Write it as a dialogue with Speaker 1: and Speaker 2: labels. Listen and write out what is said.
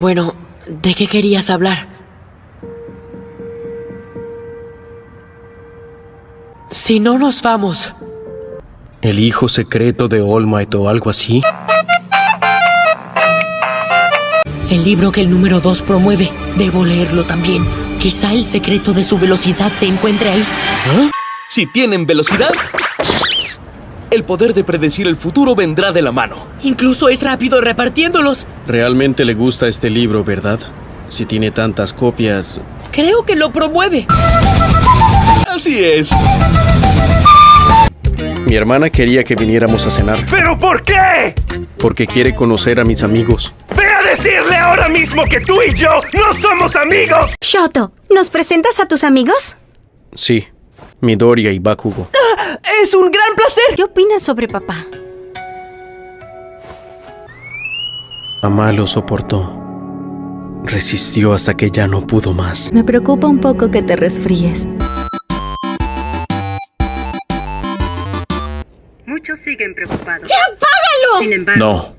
Speaker 1: Bueno, ¿de qué querías hablar? Si no nos vamos,
Speaker 2: ¿El hijo secreto de All Might o algo así?
Speaker 1: el libro que el número 2 promueve, debo leerlo también. Quizá el secreto de su velocidad se encuentre ahí.
Speaker 3: Si tienen velocidad, el poder de predecir el futuro vendrá de la mano.
Speaker 1: Incluso es rápido repartiéndolos.
Speaker 2: Realmente le gusta este libro, ¿verdad? Si tiene tantas copias.
Speaker 1: Creo que lo promueve.
Speaker 3: Así es.
Speaker 2: Mi hermana quería que viniéramos a cenar
Speaker 4: ¿Pero por qué?
Speaker 2: porque quiere conocer a mis amigos.
Speaker 4: ¡Ve a decirle ahora mismo que tú y yo no somos amigos!
Speaker 5: Shoto, ¿nos presentas a tus amigos?
Speaker 2: Sí, Midoriya y Bakugo.
Speaker 1: Es un gran placer.
Speaker 5: ¿Qué opinas sobre papá?
Speaker 2: Mamá lo soportó. Resistió hasta que ya no pudo más.
Speaker 6: Me preocupa un poco que te resfríes.
Speaker 7: Muchos siguen preocupados.
Speaker 5: ¡Apágalo!
Speaker 7: Sin embargo,
Speaker 2: No.